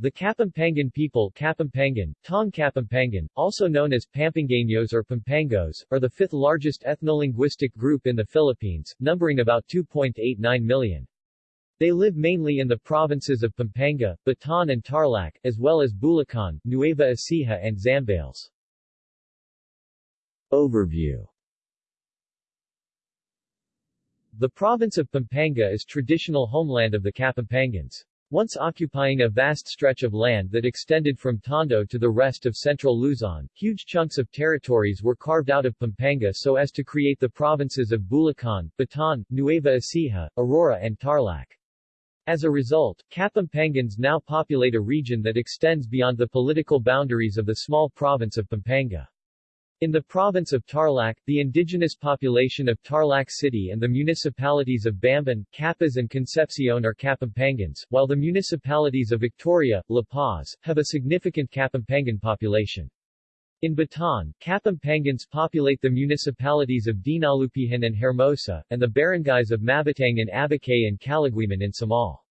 The Kapampangan people Kapampangan, Tong Kapampangan, also known as Pampangueños or Pampangos, are the fifth largest ethnolinguistic group in the Philippines, numbering about 2.89 million. They live mainly in the provinces of Pampanga, Bataan and Tarlac, as well as Bulacan, Nueva Ecija and Zambales. Overview The province of Pampanga is traditional homeland of the Kapampangans. Once occupying a vast stretch of land that extended from Tondo to the rest of central Luzon, huge chunks of territories were carved out of Pampanga so as to create the provinces of Bulacan, Bataan, Nueva Ecija, Aurora and Tarlac. As a result, Kapampangans now populate a region that extends beyond the political boundaries of the small province of Pampanga. In the province of Tarlac, the indigenous population of Tarlac City and the municipalities of Bamban, Capas and Concepcion are Kapampangans, while the municipalities of Victoria, La Paz, have a significant Kapampangan population. In Bataan, Kapampangans populate the municipalities of Dinalupihan and Hermosa, and the barangays of Mabatang and Abacay and Calaguiman in Samal.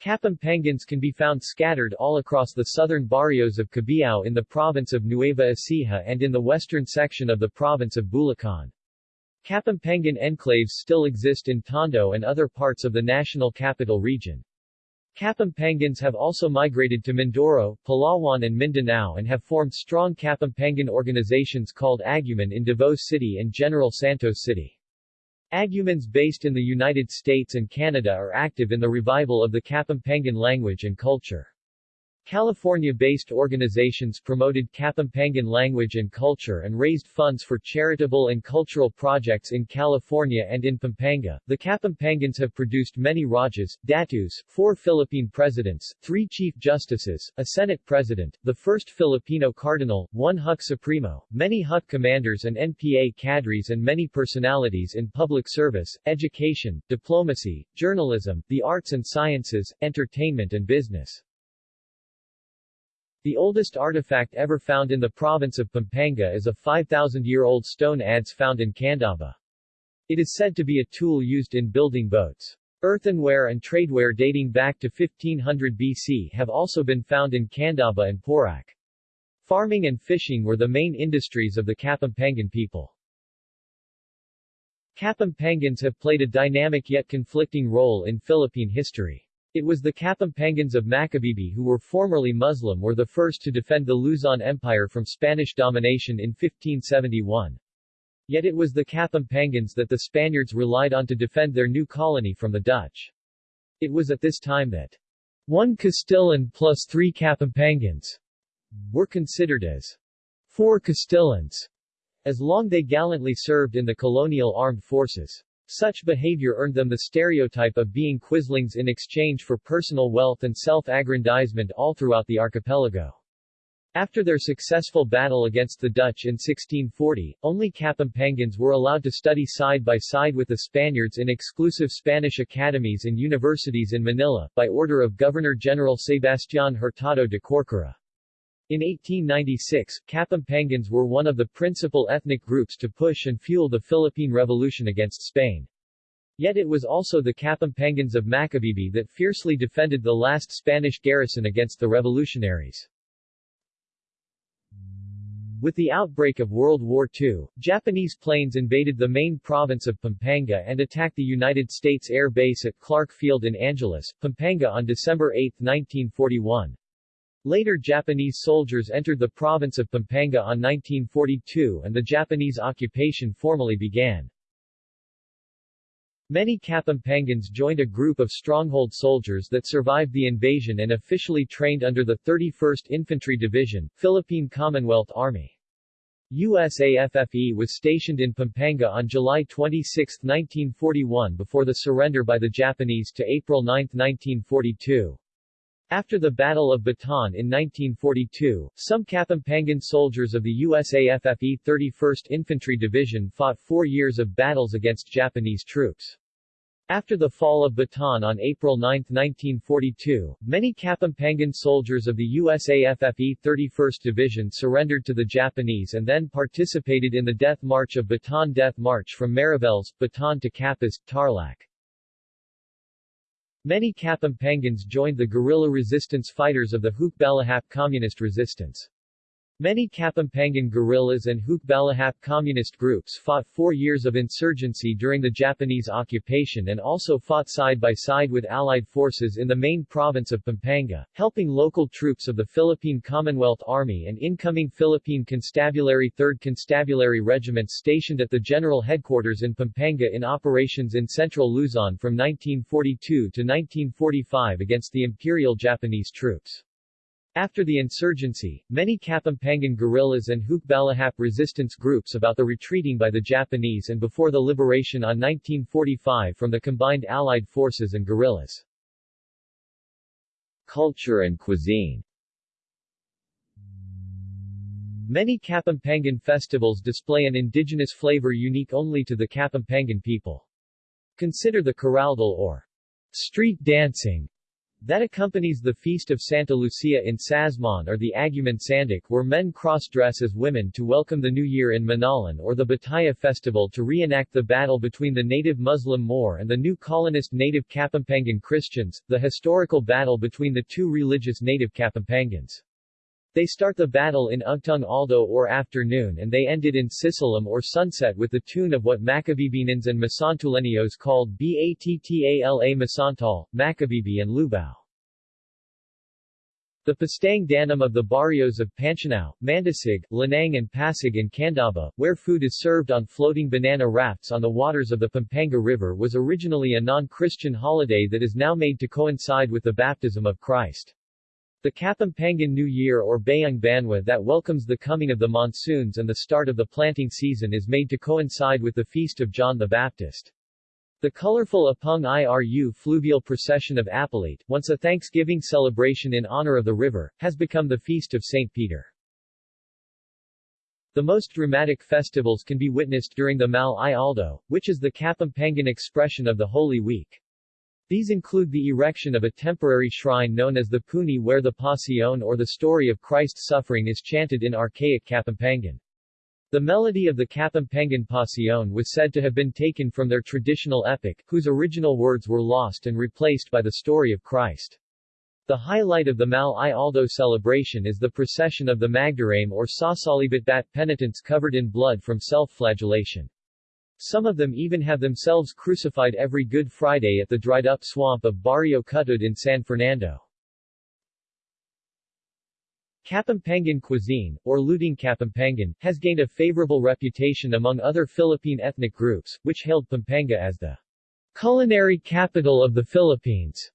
Kapampangans can be found scattered all across the southern barrios of Cabiao in the province of Nueva Ecija and in the western section of the province of Bulacan. Kapampangan enclaves still exist in Tondo and other parts of the national capital region. Kapampangans have also migrated to Mindoro, Palawan and Mindanao and have formed strong Kapampangan organizations called Aguman in Davao City and General Santos City. Agumans based in the United States and Canada are active in the revival of the Kapampangan language and culture. California-based organizations promoted Kapampangan language and culture and raised funds for charitable and cultural projects in California and in Pampanga. The Kapampangans have produced many Rajas, Datus, four Philippine presidents, three chief justices, a Senate president, the first Filipino cardinal, one Huk Supremo, many Huk commanders and NPA cadres and many personalities in public service, education, diplomacy, journalism, the arts and sciences, entertainment and business. The oldest artifact ever found in the province of Pampanga is a 5,000-year-old stone adze found in Candaba. It is said to be a tool used in building boats. Earthenware and tradeware dating back to 1500 BC have also been found in Candaba and Porac. Farming and fishing were the main industries of the Kapampangan people. Kapampangans have played a dynamic yet conflicting role in Philippine history. It was the Kapampangans of Macabebe who were formerly Muslim were the first to defend the Luzon Empire from Spanish domination in 1571. Yet it was the Kapampangans that the Spaniards relied on to defend their new colony from the Dutch. It was at this time that one Castillan plus three Kapampangans were considered as four Castillans, as long they gallantly served in the colonial armed forces. Such behavior earned them the stereotype of being quislings in exchange for personal wealth and self-aggrandizement all throughout the archipelago. After their successful battle against the Dutch in 1640, only Kapampangans were allowed to study side by side with the Spaniards in exclusive Spanish academies and universities in Manila, by order of Governor-General Sebastián Hurtado de Corcuera. In 1896, Kapampangans were one of the principal ethnic groups to push and fuel the Philippine Revolution against Spain. Yet it was also the Kapampangans of Macabebe that fiercely defended the last Spanish garrison against the revolutionaries. With the outbreak of World War II, Japanese planes invaded the main province of Pampanga and attacked the United States Air Base at Clark Field in Angeles, Pampanga on December 8, 1941. Later Japanese soldiers entered the province of Pampanga on 1942 and the Japanese occupation formally began. Many Kapampangans joined a group of stronghold soldiers that survived the invasion and officially trained under the 31st Infantry Division, Philippine Commonwealth Army. USAFFE was stationed in Pampanga on July 26, 1941 before the surrender by the Japanese to April 9, 1942. After the Battle of Bataan in 1942, some Kapampangan soldiers of the USAFFE 31st Infantry Division fought four years of battles against Japanese troops. After the fall of Bataan on April 9, 1942, many Kapampangan soldiers of the USAFFE 31st Division surrendered to the Japanese and then participated in the Death March of Bataan Death March from Mariveles, Bataan to Capas, Tarlac. Many Kapampangans joined the guerrilla resistance fighters of the Hukbalahap communist resistance. Many Kapampangan guerrillas and Hukbalahap communist groups fought four years of insurgency during the Japanese occupation and also fought side by side with Allied forces in the main province of Pampanga, helping local troops of the Philippine Commonwealth Army and incoming Philippine Constabulary 3rd Constabulary Regiment stationed at the general headquarters in Pampanga in operations in central Luzon from 1942 to 1945 against the Imperial Japanese troops. After the insurgency, many Kapampangan guerrillas and Hukbalahap resistance groups about the retreating by the Japanese and before the liberation on 1945 from the combined Allied forces and guerrillas. Culture and cuisine Many Kapampangan festivals display an indigenous flavor unique only to the Kapampangan people. Consider the Kuraldal or street dancing that accompanies the feast of Santa Lucia in Sasmuan or the Aguman Sanduk where men cross-dress as women to welcome the new year in Minalin or the Bataya festival to reenact the battle between the native Muslim Moor and the new colonist native Kapampangan Christians, the historical battle between the two religious native Kapampangans. They start the battle in Ugtung Aldo or afternoon and they ended in Sisilem or sunset with the tune of what Macabebinans and Masantuleños called Battala Masantal, Macabebe and Lubao. The Pastang Danum of the barrios of Panchanao, Mandasig, Lanang and Pasig and Candaba, where food is served on floating banana rafts on the waters of the Pampanga River was originally a non-Christian holiday that is now made to coincide with the baptism of Christ. The Kapampangan New Year or Bayang Banwa that welcomes the coming of the monsoons and the start of the planting season is made to coincide with the feast of John the Baptist. The colorful Apung Iru fluvial procession of Apalit, once a Thanksgiving celebration in honor of the river, has become the feast of St. Peter. The most dramatic festivals can be witnessed during the Mal i Aldo, which is the Kapampangan expression of the Holy Week. These include the erection of a temporary shrine known as the Puni where the Passion or the story of Christ's suffering is chanted in archaic Kapampangan. The melody of the Kapampangan Passion was said to have been taken from their traditional epic, whose original words were lost and replaced by the story of Christ. The highlight of the Mal i Aldo celebration is the procession of the Magdarame or Sasalibitbat penitents covered in blood from self-flagellation. Some of them even have themselves crucified every Good Friday at the dried-up swamp of Barrio Cutud in San Fernando. Kapampangan cuisine, or Luding Kapampangan, has gained a favorable reputation among other Philippine ethnic groups, which hailed Pampanga as the culinary capital of the Philippines.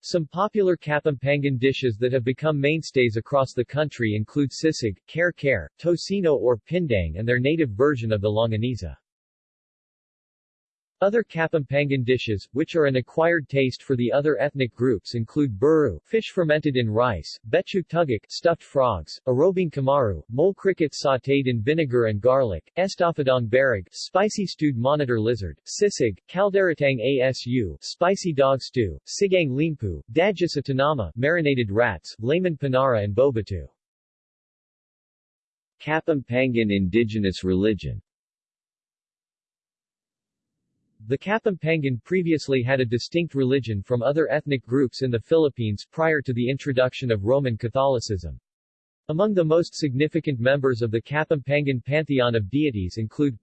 Some popular Kapampangan dishes that have become mainstays across the country include sisig, kare-kare, tocino or pindang and their native version of the longaniza. Other Kapampangan dishes, which are an acquired taste for the other ethnic groups include buru, fish fermented in rice, betchu tugak, stuffed frogs, arobing kamaru, mole cricket sautéed in vinegar and garlic, estofadong barag, spicy stewed monitor lizard, sisig, kalderatang asu, spicy dog stew, sigang limpu, dadjasa tanama, marinated rats, layman panara and bobatu. Kapampangan indigenous religion the Kapampangan previously had a distinct religion from other ethnic groups in the Philippines prior to the introduction of Roman Catholicism. Among the most significant members of the Kapampangan pantheon of deities include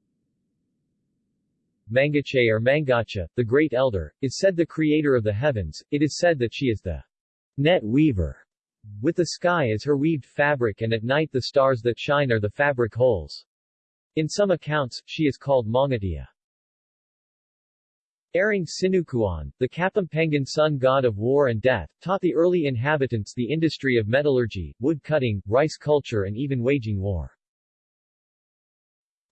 Mangache or Mangacha, the Great Elder, is said the creator of the heavens, it is said that she is the net weaver, with the sky as her weaved fabric and at night the stars that shine are the fabric holes. In some accounts, she is called Mangatia. Aring Sinukuan, the Kapampangan sun god of war and death, taught the early inhabitants the industry of metallurgy, wood cutting, rice culture and even waging war.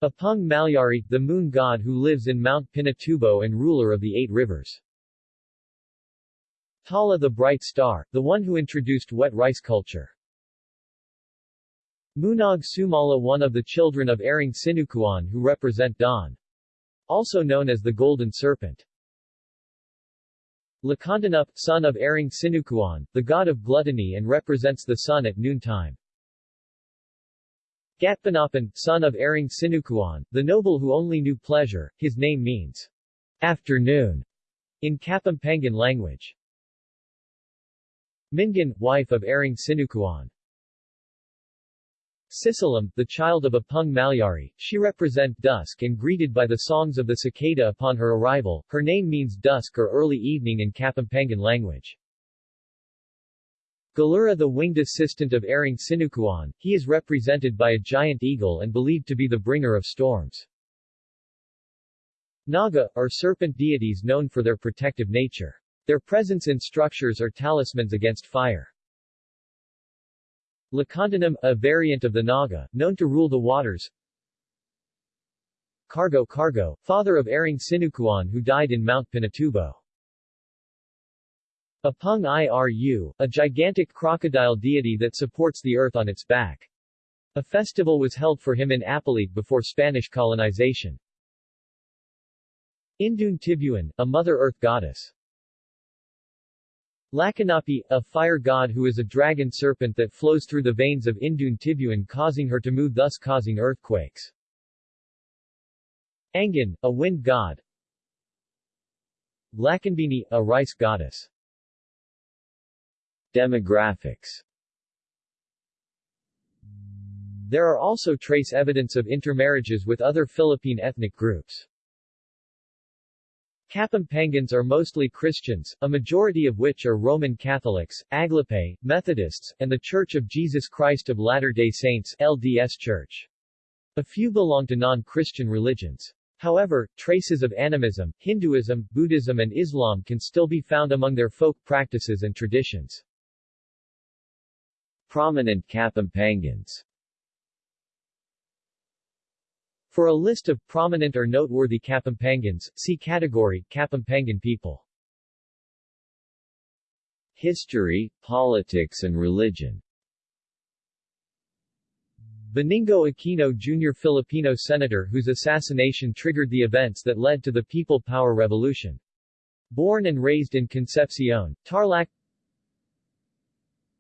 Apung Malyari, the moon god who lives in Mount Pinatubo and ruler of the eight rivers. Tala the bright star, the one who introduced wet rice culture. Munag Sumala one of the children of Aring Sinukuan who represent dawn. Also known as the Golden Serpent. Lakandanup, son of Aring Sinukuan, the god of gluttony and represents the sun at noontime. Gatpanapan, son of Aring Sinukuan, the noble who only knew pleasure, his name means afternoon. in Kapampangan language. Mingan, wife of Aring Sinukuan. Sisalam, the child of Apung Malyari, she represent dusk and greeted by the songs of the cicada upon her arrival. Her name means dusk or early evening in Kapampangan language. Galura the winged assistant of Aring Sinukuan, he is represented by a giant eagle and believed to be the bringer of storms. Naga, are serpent deities known for their protective nature. Their presence in structures are talismans against fire. Lakandanam, a variant of the Naga, known to rule the waters. Cargo Cargo, father of Aring Sinukuan who died in Mount Pinatubo. Apung Iru, a gigantic crocodile deity that supports the earth on its back. A festival was held for him in Apalit before Spanish colonization. Indun Tibuan, a Mother Earth goddess. Lakanapi, a fire god who is a dragon serpent that flows through the veins of Indun Tibuan causing her to move thus causing earthquakes. Angan, a wind god. Lakanbini, a rice goddess. Demographics There are also trace evidence of intermarriages with other Philippine ethnic groups. Kapampangans are mostly Christians, a majority of which are Roman Catholics, Aglipay, Methodists, and the Church of Jesus Christ of Latter-day Saints LDS Church. A few belong to non-Christian religions. However, traces of animism, Hinduism, Buddhism and Islam can still be found among their folk practices and traditions. Prominent Kapampangans for a list of prominent or noteworthy Kapampangans, see category, Kapampangan people. History, politics and religion Benigno Aquino Jr. Filipino senator whose assassination triggered the events that led to the People Power Revolution. Born and raised in Concepcion, Tarlac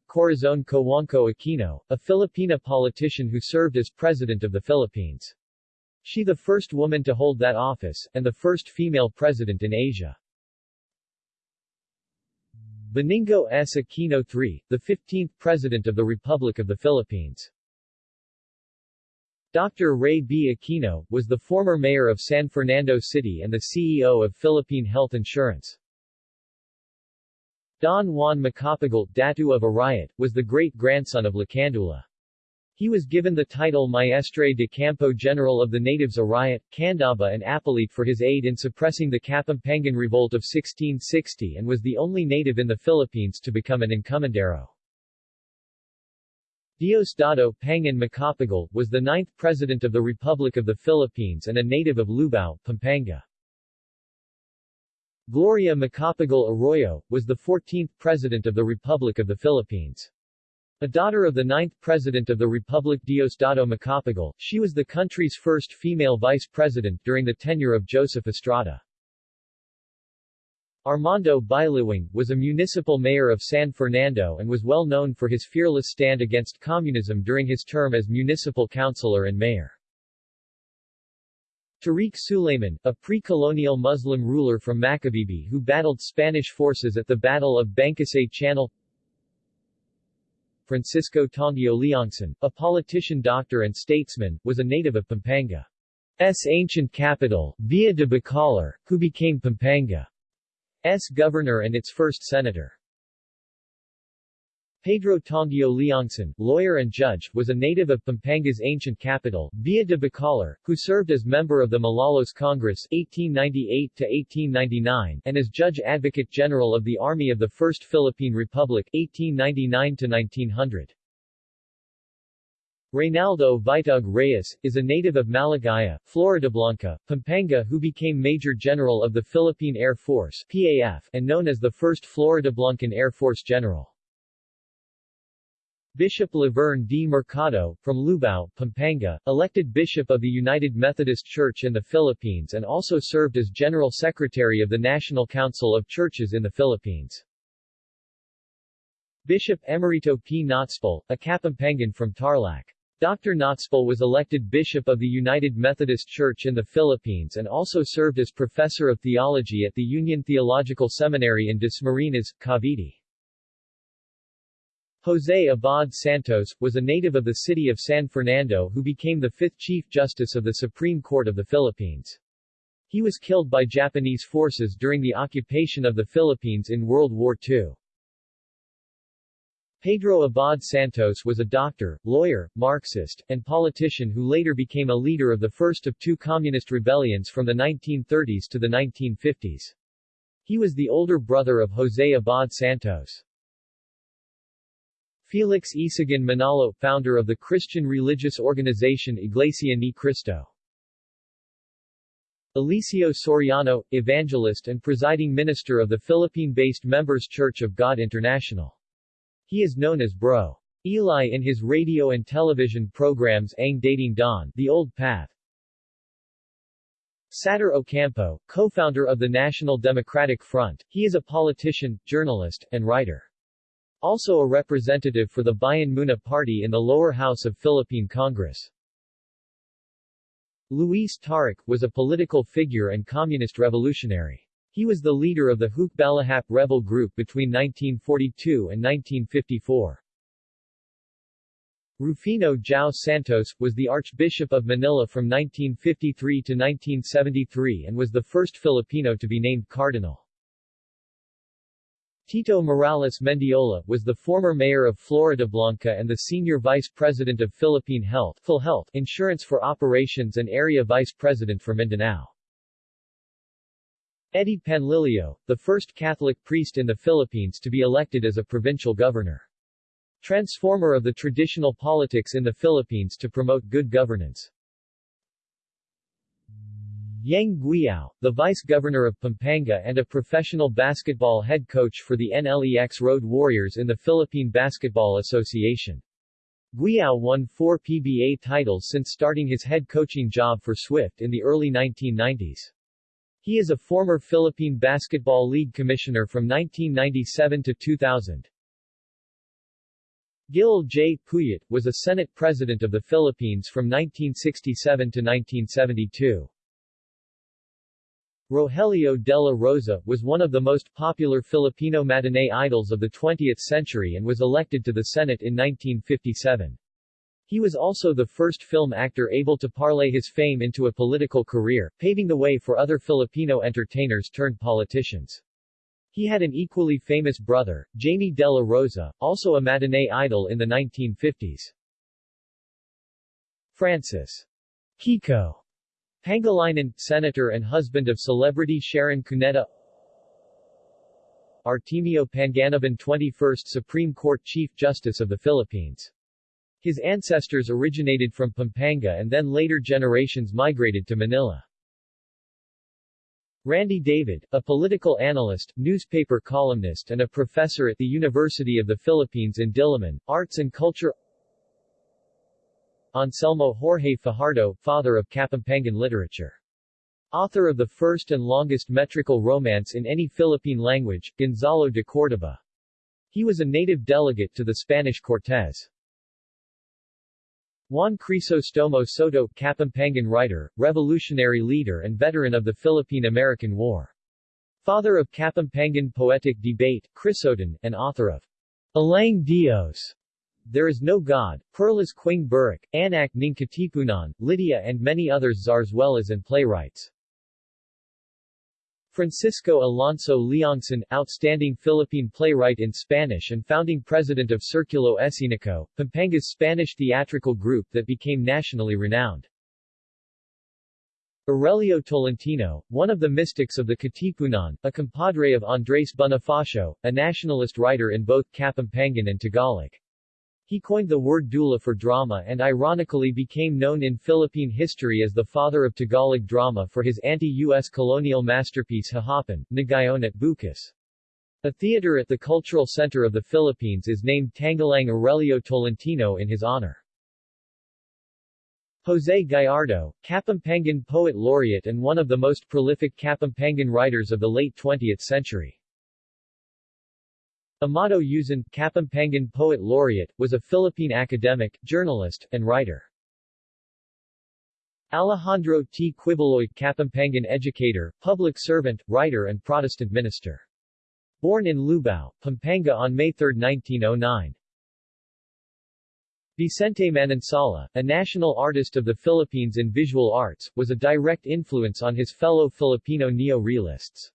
Corazon Cojuangco Aquino, a Filipina politician who served as President of the Philippines. She the first woman to hold that office, and the first female president in Asia. Benigno S. Aquino III, the 15th President of the Republic of the Philippines. Dr. Ray B. Aquino, was the former mayor of San Fernando City and the CEO of Philippine Health Insurance. Don Juan Macapagal, Datu of Arayat, was the great-grandson of Lacandula. He was given the title Maestre de Campo General of the natives Arayat, Candaba and Apalit for his aid in suppressing the Kapampangan Revolt of 1660 and was the only native in the Philippines to become an encomendero. Diosdado Pangan Macapagal, was the ninth President of the Republic of the Philippines and a native of Lubao, Pampanga. Gloria Macapagal Arroyo, was the 14th President of the Republic of the Philippines. A daughter of the ninth President of the Republic Diosdado Macapagal, she was the country's first female vice president during the tenure of Joseph Estrada. Armando Biluwang, was a municipal mayor of San Fernando and was well known for his fearless stand against communism during his term as municipal councilor and mayor. Tariq Sulayman, a pre-colonial Muslim ruler from Macabebe who battled Spanish forces at the Battle of Bangkusay Channel Francisco Tongio Leongson, a politician doctor and statesman, was a native of Pampanga's ancient capital, Villa de Bacolor, who became Pampanga's governor and its first senator. Pedro Tongio Leongson, lawyer and judge, was a native of Pampanga's ancient capital, Villa de Bacolor, who served as member of the Malolos Congress 1898-1899 and as Judge Advocate General of the Army of the First Philippine Republic 1899-1900. Reynaldo Vitug Reyes, is a native of Malagaya, Floridablanca, Pampanga who became Major General of the Philippine Air Force PAF, and known as the first Floridablancan Air Force General. Bishop Laverne D. Mercado, from Lubao, Pampanga, elected Bishop of the United Methodist Church in the Philippines and also served as General Secretary of the National Council of Churches in the Philippines. Bishop Emerito P. Notspal, a Kapampangan from Tarlac. Dr. Knotzpol was elected Bishop of the United Methodist Church in the Philippines and also served as Professor of Theology at the Union Theological Seminary in Dasmariñas, Cavite. José Abad Santos, was a native of the city of San Fernando who became the fifth Chief Justice of the Supreme Court of the Philippines. He was killed by Japanese forces during the occupation of the Philippines in World War II. Pedro Abad Santos was a doctor, lawyer, Marxist, and politician who later became a leader of the first of two communist rebellions from the 1930s to the 1950s. He was the older brother of José Abad Santos. Felix Isagan Manalo, founder of the Christian religious organization Iglesia Ni Cristo. Eliseo Soriano, evangelist and presiding minister of the Philippine-based Members Church of God International. He is known as Bro. Eli in his radio and television programs Ang Dating Daan, The Old Path. Satur Ocampo, co-founder of the National Democratic Front, he is a politician, journalist, and writer. Also a representative for the Bayan Muna Party in the lower house of Philippine Congress. Luis Taruc, was a political figure and communist revolutionary. He was the leader of the Hukbalahap rebel group between 1942 and 1954. Rufino Jiao Santos, was the Archbishop of Manila from 1953 to 1973 and was the first Filipino to be named cardinal. Tito Morales Mendiola, was the former mayor of Floridablanca and the senior vice president of Philippine Health, Insurance for Operations and area vice president for Mindanao. Eddie Panlilio, the first Catholic priest in the Philippines to be elected as a provincial governor. Transformer of the traditional politics in the Philippines to promote good governance. Yeng Guiao, the vice-governor of Pampanga and a professional basketball head coach for the NLEX Road Warriors in the Philippine Basketball Association. Guiao won four PBA titles since starting his head coaching job for Swift in the early 1990s. He is a former Philippine Basketball League commissioner from 1997 to 2000. Gil J. Puyat, was a Senate President of the Philippines from 1967 to 1972. Rogelio de la Rosa, was one of the most popular Filipino matinee idols of the 20th century and was elected to the Senate in 1957. He was also the first film actor able to parlay his fame into a political career, paving the way for other Filipino entertainers turned politicians. He had an equally famous brother, Jaime de la Rosa, also a matinee idol in the 1950s. Francis Kiko Pangilinan, senator and husband of celebrity Sharon Cuneta Artemio Panganiban 21st Supreme Court Chief Justice of the Philippines. His ancestors originated from Pampanga and then later generations migrated to Manila. Randy David, a political analyst, newspaper columnist and a professor at the University of the Philippines in Diliman, Arts and Culture Anselmo Jorge Fajardo, father of Kapampangan literature. Author of the first and longest metrical romance in any Philippine language, Gonzalo de Cordoba. He was a native delegate to the Spanish Cortes. Juan Crisostomo Soto, Kapampangan writer, revolutionary leader and veteran of the Philippine-American War. Father of Kapampangan poetic debate, Crisoton, and author of Alang Dios, there is No God, Perlas Quing Burek, Anak ng Katipunan, Lydia and many others Zarzuelas and playwrights. Francisco Alonso Leongson, outstanding Philippine playwright in Spanish and founding president of Circulo Escenico, Pampanga's Spanish theatrical group that became nationally renowned. Aurelio Tolentino, one of the mystics of the Katipunan, a compadre of Andres Bonifacio, a nationalist writer in both Kapampangan and Tagalog. He coined the word dula for drama and ironically became known in Philippine history as the father of Tagalog drama for his anti-U.S. colonial masterpiece Kahapon, Ngayon at Bukas. A theater at the Cultural Center of the Philippines is named Tanghalang Aurelio Tolentino in his honor. Jose Gallardo, Kapampangan poet laureate and one of the most prolific Kapampangan writers of the late 20th century. Amado Yuzon, Kapampangan Poet Laureate, was a Philippine academic, journalist, and writer. Alejandro T. Quiboloy, Kapampangan educator, public servant, writer and Protestant minister. Born in Lubao, Pampanga on May 3, 1909. Vicente Manansala, a national artist of the Philippines in visual arts, was a direct influence on his fellow Filipino neo-realists.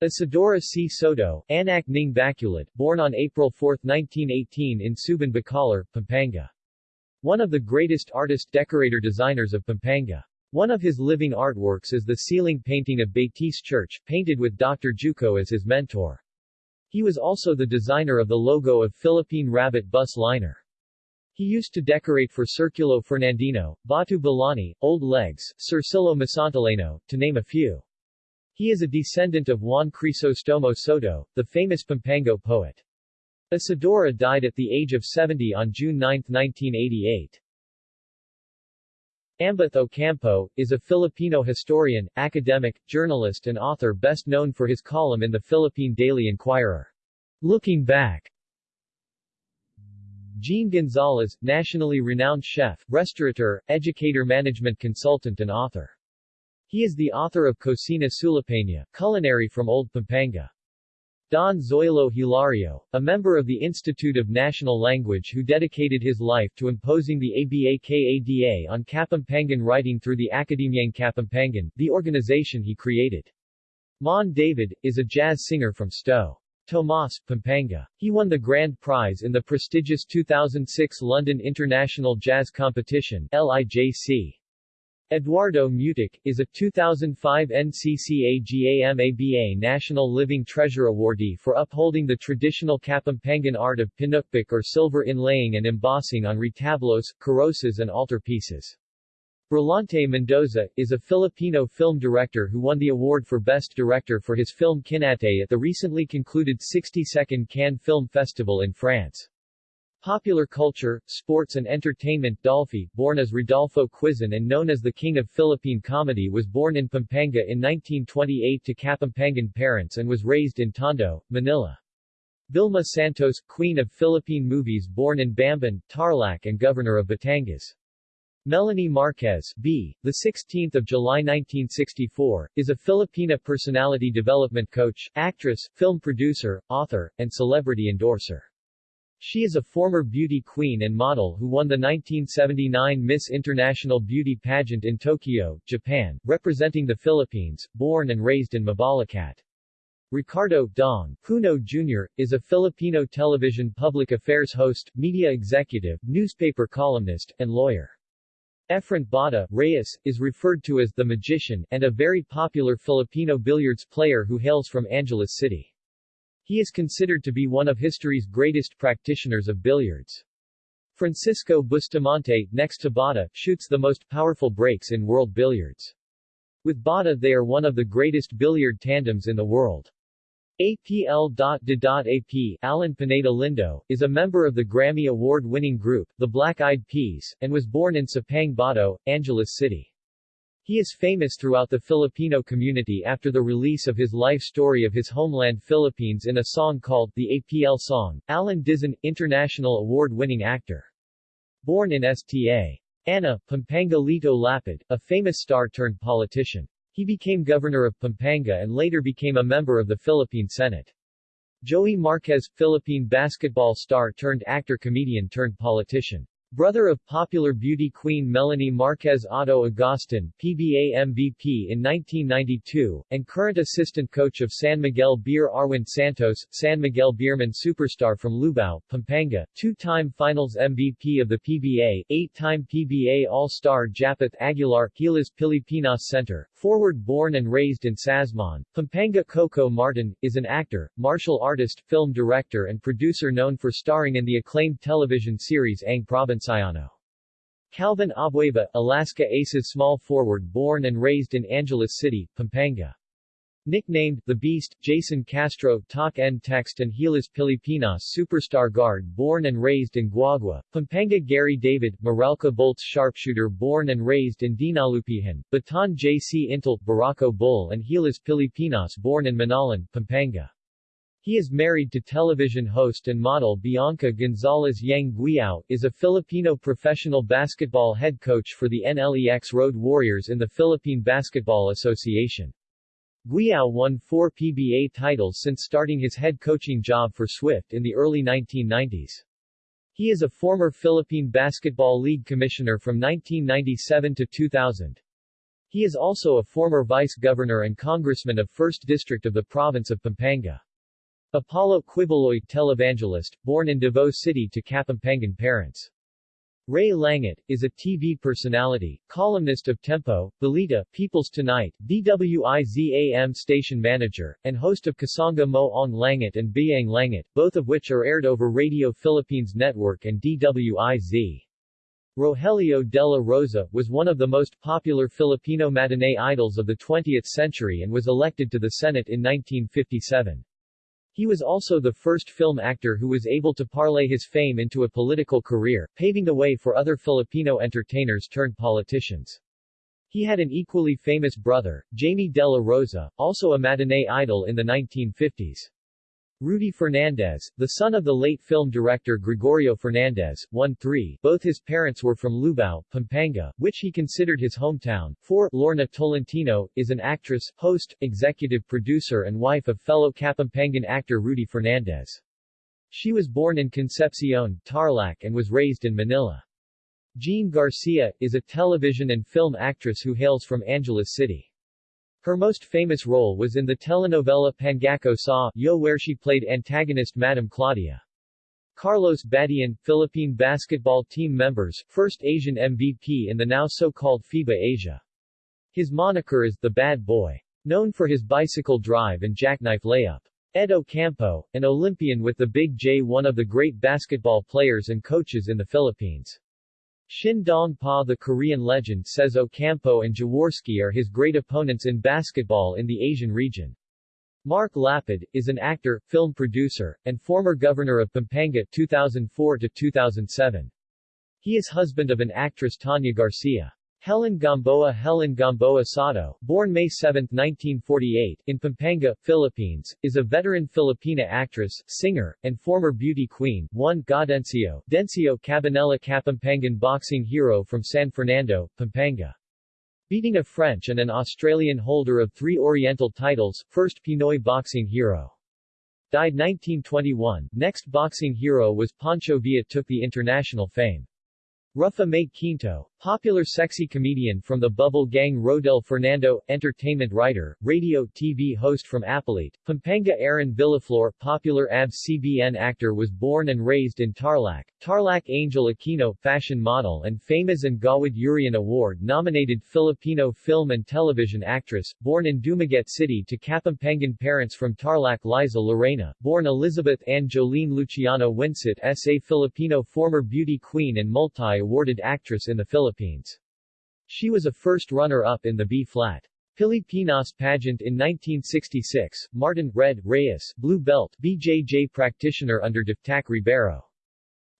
Isidora C. Soto, Anak Ning Baculat, born on April 4, 1918 in Suban Bacolor, Pampanga. One of the greatest artist-decorator-designers of Pampanga. One of his living artworks is the ceiling painting of Betis Church, painted with Dr. Juco as his mentor. He was also the designer of the logo of Philippine Rabbit bus liner. He used to decorate for Circulo Fernandino, Batu Balani, Old Legs, Circilo Masantillano, to name a few. He is a descendant of Juan Crisostomo Soto, the famous Pampango poet. Isidora died at the age of 70 on June 9, 1988. Ambeth Ocampo, is a Filipino historian, academic, journalist and author best known for his column in the Philippine Daily Inquirer. Looking Back Gene Gonzalez, nationally renowned chef, restaurateur, educator management consultant and author. He is the author of Cocina Sulipena, Culinary from Old Pampanga. Don Zoilo Hilario, a member of the Institute of National Language who dedicated his life to imposing the ABAKADA on Kapampangan writing through the Akademyang Kapampangan, the organization he created. Mon David, is a jazz singer from Sto. Tomas, Pampanga. He won the grand prize in the prestigious 2006 London International Jazz Competition LIJC. Eduardo Mutuc, is a 2005 NCCAGAMABA National Living Treasure awardee for upholding the traditional Kapampangan art of pinukbik or silver inlaying and embossing on retablos, carrozas and altarpieces. Brillante Mendoza, is a Filipino film director who won the award for Best Director for his film Kinatay at the recently concluded 62nd Cannes Film Festival in France. Popular culture, sports and entertainment Dolphy, born as Rodolfo Quizon and known as the King of Philippine Comedy was born in Pampanga in 1928 to Kapampangan parents and was raised in Tondo, Manila. Vilma Santos, Queen of Philippine Movies born in Bamban, Tarlac and Governor of Batangas. Melanie Marquez, B., the 16th of July 1964, is a Filipina personality development coach, actress, film producer, author, and celebrity endorser. She is a former beauty queen and model who won the 1979 Miss International Beauty Pageant in Tokyo, Japan, representing the Philippines, born and raised in Mabalacat. Ricardo Dong Puno Jr., is a Filipino television public affairs host, media executive, newspaper columnist, and lawyer. Efren Bata Reyes, is referred to as the Magician, and a very popular Filipino billiards player who hails from Angeles City. He is considered to be one of history's greatest practitioners of billiards. Francisco Bustamante, next to Bada, shoots the most powerful breaks in world billiards. With Bada they are one of the greatest billiard tandems in the world. APL.de.AP Alan Pineda Lindo, is a member of the Grammy Award-winning group, the Black Eyed Peas, and was born in Sapang Bato, Angeles City. He is famous throughout the Filipino community after the release of his life story of his homeland Philippines in a song called The APL Song. Alan Dizon, international award-winning actor. Born in Sta. Ana, Pampanga Lito Lapid, a famous star-turned politician. He became governor of Pampanga and later became a member of the Philippine Senate. Joey Marquez, Philippine basketball star Brother of popular beauty queen Melanie Marquez Ato Agustin, PBA MVP in 1992, and current assistant coach of San Miguel Beer Arwind Santos, San Miguel Beerman superstar from Lubao, Pampanga, two-time finals MVP of the PBA, eight-time PBA All-Star Japeth Aguilar, Gilas Pilipinas Center, forward born and raised in Sasmuan, Pampanga Coco Martin, is an actor, martial artist, film director and producer known for starring in the acclaimed television series Ang Probinsyano. Calvin Abueva, Alaska Aces small forward born and raised in Angeles City, Pampanga. Nicknamed The Beast, Jason Castro Talk N Text and Gilas Pilipinas superstar guard born and raised in Guagua, Pampanga Gary David, Meralco Bolts sharpshooter born and raised in Dinalupihan, Bataan J. C. Intal Barako Bull and Gilas Pilipinas born in Manalan, Pampanga. He is married to television host and model Bianca Gonzalez Yeng Guiao, is a Filipino professional basketball head coach for the NLEX Road Warriors in the Philippine Basketball Association. Guiao won four PBA titles since starting his head coaching job for Swift in the early 1990s. He is a former Philippine Basketball League commissioner from 1997 to 2000. He is also a former vice-governor and congressman of 1st District of the province of Pampanga. Apollo Quiboloy televangelist, born in Davao City to Kapampangan parents. Ray Langit, is a TV personality, columnist of Tempo, Balita, People's Tonight, DWIZAM station manager, and host of Kasanga Mo Ang Langit and Biang Langit, both of which are aired over Radio Philippines Network and DWIZ. Rogelio de la Rosa, was one of the most popular Filipino matinee idols of the 20th century and was elected to the Senate in 1957. He was also the first film actor who was able to parlay his fame into a political career, paving the way for other Filipino entertainers turned politicians. He had an equally famous brother, Jaime de la Rosa, also a matinee idol in the 1950s. Rudy Fernandez, the son of the late film director Gregorio Fernandez, 1-3. Both his parents were from Lubao, Pampanga, which he considered his hometown. 4. Lorna Tolentino, is an actress, host, executive producer and wife of fellow Kapampangan actor Rudy Fernandez. She was born in Concepcion, Tarlac and was raised in Manila. Jean Garcia, is a television and film actress who hails from Angeles City. Her most famous role was in the telenovela Pangako Sa Yo where she played antagonist Madam Claudia. Carlos Badion, Philippine basketball team members, first Asian MVP in the now so-called FIBA Asia. His moniker is the Bad Boy. Known for his bicycle drive and jackknife layup. Ed Ocampo, an Olympian with the Big J one of the great basketball players and coaches in the Philippines. Shin Dong-pa the Korean legend says Ocampo and Jaworski are his great opponents in basketball in the Asian region. Mark Lapid, is an actor, film producer, and former governor of Pampanga 2004-2007. He is husband of an actress Tanya Garcia. Helen Gamboa Helen Gamboa Sato, born May 7, 1948, in Pampanga, Philippines, is a veteran Filipina actress, singer, and former beauty queen. 1. Gaudencio, Dencio Cabanela Kapampangan boxing hero from San Fernando, Pampanga. Beating a French and an Australian holder of three Oriental titles, first Pinoy boxing hero. Died 1921. Next boxing hero was Pancho Villa took the international fame. Rufa May Quinto, popular sexy comedian from the Bubble Gang Rodel Fernando, entertainment writer, radio, TV host from Apalit, Pampanga Aaron Villaflor, popular ABS-CBN actor was born and raised in Tarlac. Tarlac Angel Aquino, fashion model and famous and Gawad Urian Award-nominated Filipino film and television actress, born in Dumaguete City to Kapampangan parents from Tarlac Liza Lorena, born Elizabeth Ann Jolene Luciano Winsett S.A. Filipino former beauty queen and multi-awarded actress in the Philippines. Philippines. She was a first runner-up in the B-flat. Pilipinas pageant in 1966, Martin, Red, Reyes, Blue Belt, BJJ practitioner under Daftac Ribeiro.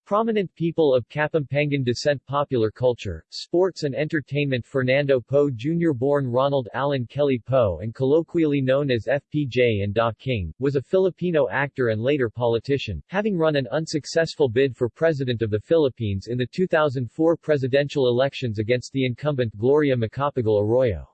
Prominent people of Kapampangan descent Popular culture, sports and entertainment Fernando Poe Jr. born Ronald Allen Kelly Poe and colloquially known as FPJ and Da King, was a Filipino actor and later politician, having run an unsuccessful bid for President of the Philippines in the 2004 presidential elections against the incumbent Gloria Macapagal Arroyo.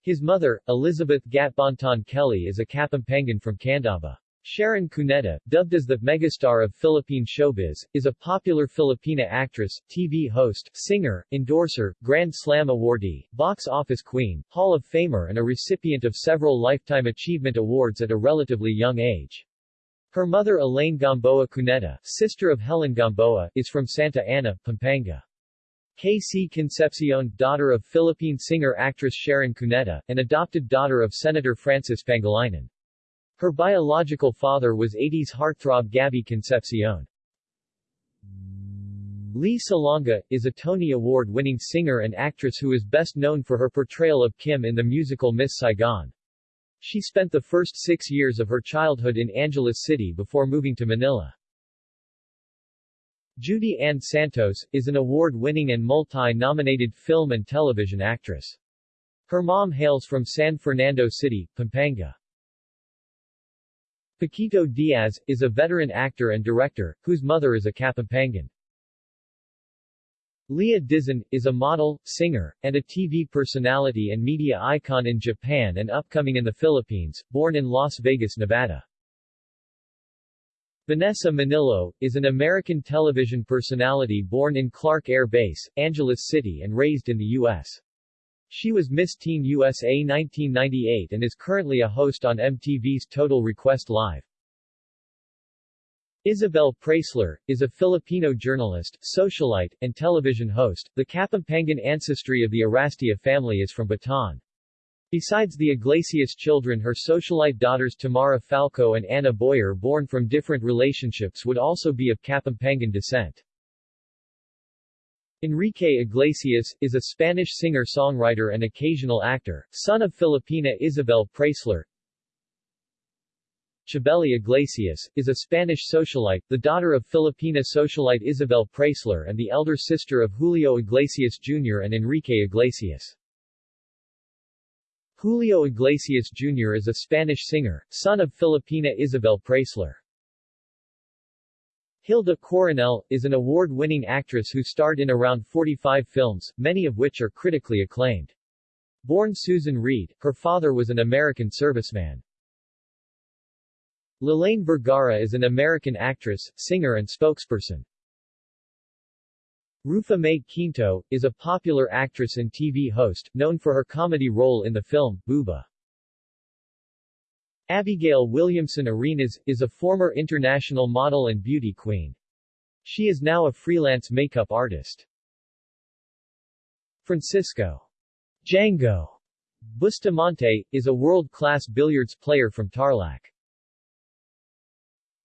His mother, Elizabeth Gatbanton Kelly is a Kapampangan from Candaba. Sharon Cuneta, dubbed as the megastar of Philippine showbiz, is a popular Filipina actress, TV host, singer, endorser, Grand Slam awardee, box office queen, Hall of Famer and a recipient of several Lifetime Achievement Awards at a relatively young age. Her mother Elaine Gamboa Cuneta, sister of Helen Gamboa, is from Santa Ana, Pampanga. K.C. Concepcion, daughter of Philippine singer-actress Sharon Cuneta, and adopted daughter of Senator Francis Pangilinan. Her biological father was 80s heartthrob Gabby Concepcion. Lea Salonga, is a Tony Award-winning singer and actress who is best known for her portrayal of Kim in the musical Miss Saigon. She spent the first six years of her childhood in Angeles City before moving to Manila. Judy Ann Santos, is an award-winning and multi-nominated film and television actress. Her mom hails from San Fernando City, Pampanga. Paquito Diaz, is a veteran actor and director, whose mother is a Kapampangan. Leah Dizon, is a model, singer, and a TV personality and media icon in Japan and upcoming in the Philippines, born in Las Vegas, Nevada. Vanessa Minnillo, is an American television personality born in Clark Air Base, Angeles City and raised in the U.S. She was Miss Teen USA 1998 and is currently a host on MTV's Total Request Live. Isabel Preysler, is a Filipino journalist, socialite, and television host. The Kapampangan ancestry of the Arrastia family is from Bataan. Besides the Iglesias children her socialite daughters Tamara Falco and Anna Boyer born from different relationships would also be of Kapampangan descent. Enrique Iglesias, is a Spanish singer-songwriter and occasional actor, son of Filipina Isabel Preysler. Chabeli Iglesias, is a Spanish socialite, the daughter of Filipina socialite Isabel Preysler and the elder sister of Julio Iglesias Jr. and Enrique Iglesias. Julio Iglesias Jr. is a Spanish singer, son of Filipina Isabel Preysler. Hilda Coronel, is an award-winning actress who starred in around 45 films, many of which are critically acclaimed. Born Susan Reed, her father was an American serviceman. Lalaine Vergara is an American actress, singer and spokesperson. Rufa Mae Quinto, is a popular actress and TV host, known for her comedy role in the film, Booba. Abigail Williamson Arenas, is a former international model and beauty queen. She is now a freelance makeup artist. Francisco Django Bustamante, is a world-class billiards player from Tarlac.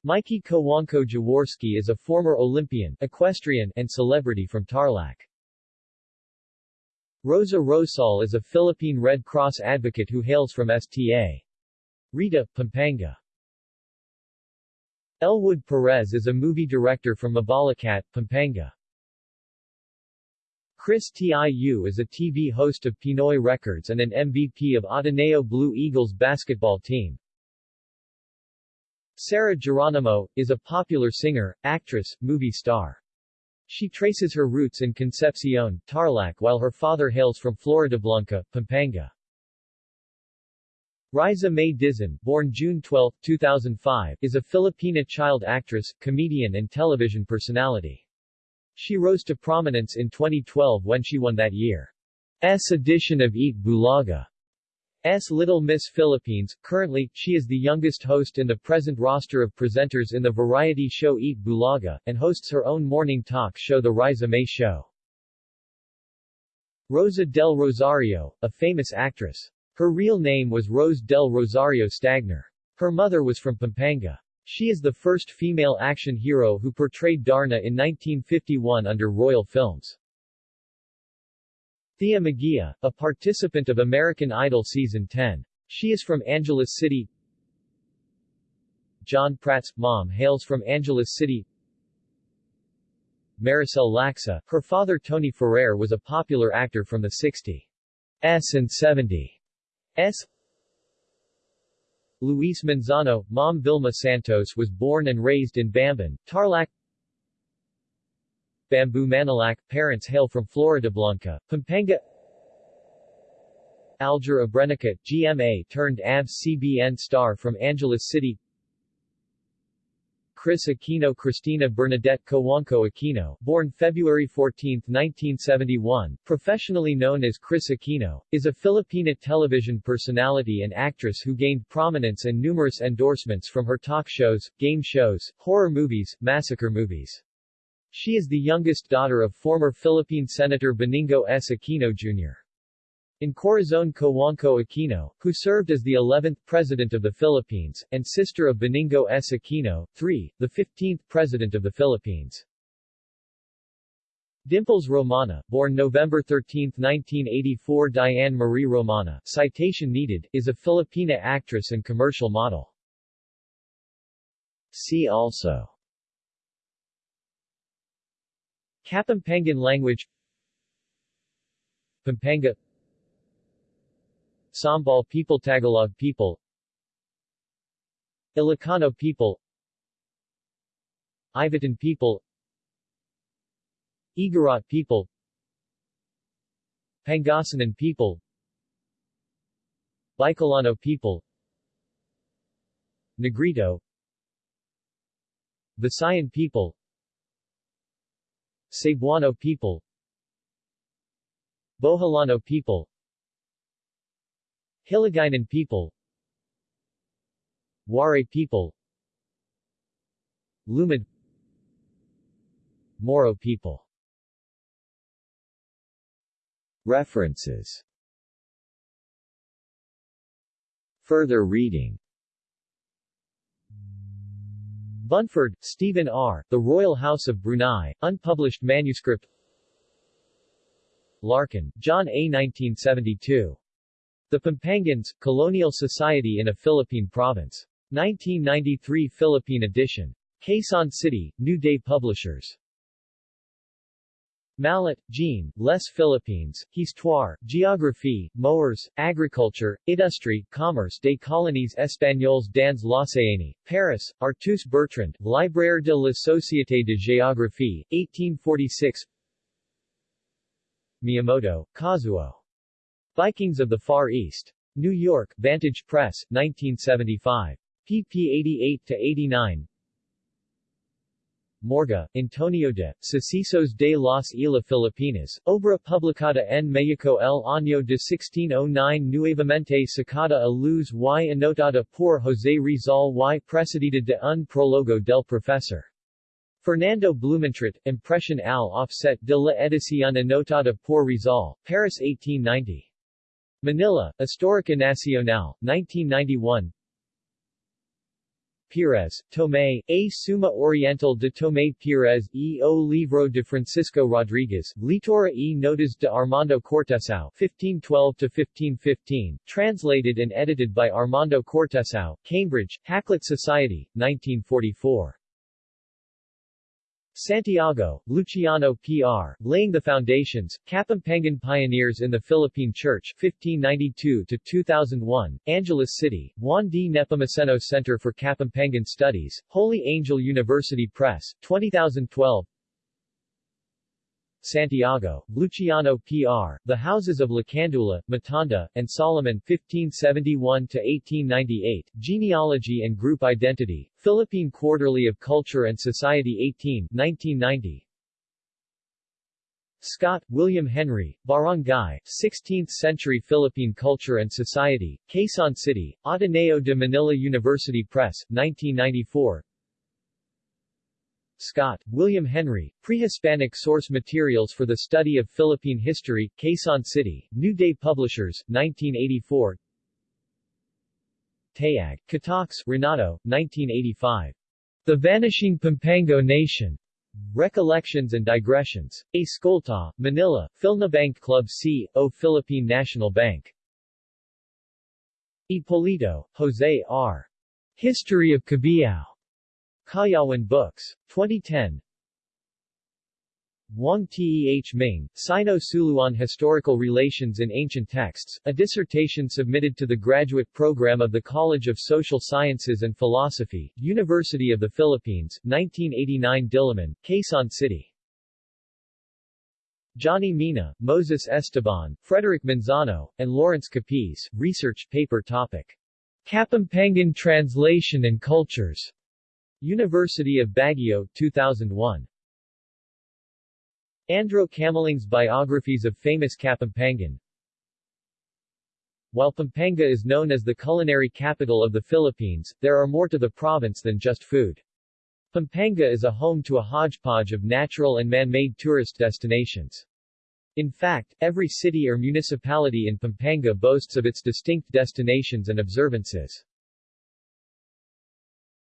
Mikey Cojuangco Jaworski is a former Olympian, equestrian, and celebrity from Tarlac. Rosa Rosal is a Philippine Red Cross advocate who hails from Sta. Rita, Pampanga Elwood Perez is a movie director from Mabalacat, Pampanga. Chris Tiu is a TV host of Pinoy Records and an MVP of Ateneo Blue Eagles basketball team. Sarah Geronimo, is a popular singer, actress, movie star. She traces her roots in Concepcion, Tarlac while her father hails from Floridablanca, Pampanga. Ryzza Mae Dizon, born June 12, 2005, is a Filipina child actress, comedian and television personality. She rose to prominence in 2012 when she won that year's edition of Eat Bulaga. S. Little Miss Philippines. Currently, she is the youngest host in the present roster of presenters in the variety show Eat Bulaga, and hosts her own morning talk show The Ryzza Mae Show. Rosa del Rosario, a famous actress. Her real name was Rose del Rosario Stagner. Her mother was from Pampanga. She is the first female action hero who portrayed Darna in 1951 under Royal Films. Thia Megia, a participant of American Idol Season 10. She is from Angeles City. John Pratt's mom hails from Angeles City. Maricel Laxa, her father Tony Ferrer was a popular actor from the 60s and 70s. S. Luis Manzano, mom Vilma Santos was born and raised in Bamban, Tarlac. Bamboo Manalac, parents hail from Floridablanca, Pampanga. Aljur Abrenica, GMA turned ABS-CBN star from Angeles City Kris Aquino Cristina Bernadette Cojuangco Aquino, born February 14, 1971, professionally known as Kris Aquino, is a Filipina television personality and actress who gained prominence and numerous endorsements from her talk shows, game shows, horror movies, massacre movies. She is the youngest daughter of former Philippine Senator Benigno S. Aquino Jr. In Corazon Cojuangco Aquino, who served as the 11th President of the Philippines, and sister of Benigno S. Aquino, III, the 15th President of the Philippines. Dimples Romana, born November 13, 1984 Diane Marie Romana, citation needed, is a Filipina actress and commercial model. See also Kapampangan language Pampanga Sambal people Tagalog people. Ilocano people. Ivatan people. Igorot people. Pangasinan people. Bicolano people. Negrito. Visayan people. Cebuano people. Boholano people Hiligaynon people. Waray people. Lumad. Moro people. References. Further reading. Bunford, Stephen R., The Royal House of Brunei, unpublished manuscript. Larkin, John A. 1972. The Pampangans, Colonial Society in a Philippine Province. 1993 Philippine edition. Quezon City, New Day Publishers. Mallet, Jean, Les Philippines, Histoire, Géographie, Mœurs, Agriculture, Industrie, Commerce des Colonies Espagnoles dans l'Océanie, Paris, Artus Bertrand, Libraire de la Société de Géographie, 1846 Miyamoto, Kazuo. Vikings of the Far East. New York, Vantage Press, 1975. pp 88-89 Morga, Antonio de, Sucesos de las Islas Filipinas, obra publicada en Mexico el año de 1609 nuevamente sacada a luz y anotada por José Rizal y precedida de un prólogo del profesor. Fernando Blumentritt, Impression al offset de la edición anotada por Rizal, Paris 1890. Manila, Histórica Nacional, 1991 Pires, Tomé, A Suma Oriental de Tomé Pires e o Livro de Francisco Rodriguez, Litora e Notas de Armando Cortesao 1512-1515, translated and edited by Armando Cortesao, Cambridge, Hakluyt Society, 1944. Santiago, Luciano P.R., Laying the Foundations, Kapampangan Pioneers in the Philippine Church 1592-2001, Angeles City, Juan D. Nepomuceno Center for Kapampangan Studies, Holy Angel University Press, 2012 Santiago, Luciano P.R., The Houses of Lacandula, Matanda, and Solomon 1571-1898, Genealogy and Group Identity, Philippine Quarterly of Culture and Society 18 1990. Scott, William Henry, Barangay, 16th-century Philippine Culture and Society, Quezon City, Ateneo de Manila University Press, 1994 Scott, William Henry, Prehispanic Source Materials for the Study of Philippine History, Quezon City, New Day Publishers, 1984 Tayag, Catox, Renato, 1985. The Vanishing Pampango Nation. Recollections and Digressions. A. Escolta, Manila, Philnabank Club C. O. Philippine National Bank. Ipolito, Jose R. History of Cabiao. Kayawan Books. 2010 Wang Teh Ming, Sino-Suluan Historical Relations in Ancient Texts, a dissertation submitted to the graduate program of the College of Social Sciences and Philosophy, University of the Philippines, 1989 Diliman, Quezon City. Johnny Mina, Moses Esteban, Frederick Manzano, and Lawrence Capiz, research paper topic. Kapampangan Translation and Cultures. University of Baguio, 2001. Andro Camaling's Biographies of Famous Kapampangan While Pampanga is known as the culinary capital of the Philippines, there are more to the province than just food. Pampanga is a home to a hodgepodge of natural and man-made tourist destinations. In fact, every city or municipality in Pampanga boasts of its distinct destinations and observances.